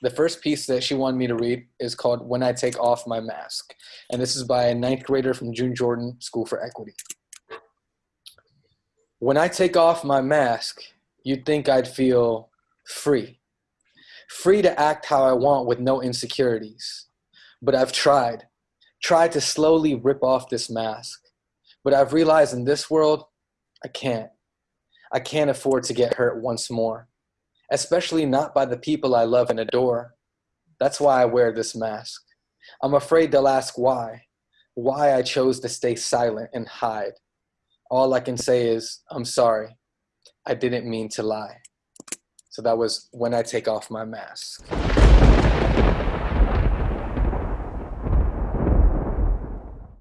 the first piece that she wanted me to read is called When I Take Off My Mask. And this is by a ninth grader from June Jordan School for Equity. When I take off my mask, you'd think I'd feel free. Free to act how I want with no insecurities. But I've tried, tried to slowly rip off this mask. But I've realized in this world, I can't. I can't afford to get hurt once more especially not by the people I love and adore. That's why I wear this mask. I'm afraid they'll ask why, why I chose to stay silent and hide. All I can say is, I'm sorry. I didn't mean to lie. So that was when I take off my mask.